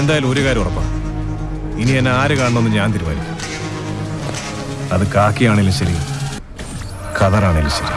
എന്തായാലും ഒരു കാര്യം ഉറപ്പാണ് ഇനി എന്നെ ആര് കാണണമെന്ന് ഞാൻ തീരുമാനിക്കും. അത് കാക്കിയാണെങ്കിലും ശരി കതറാണേലും ശരി.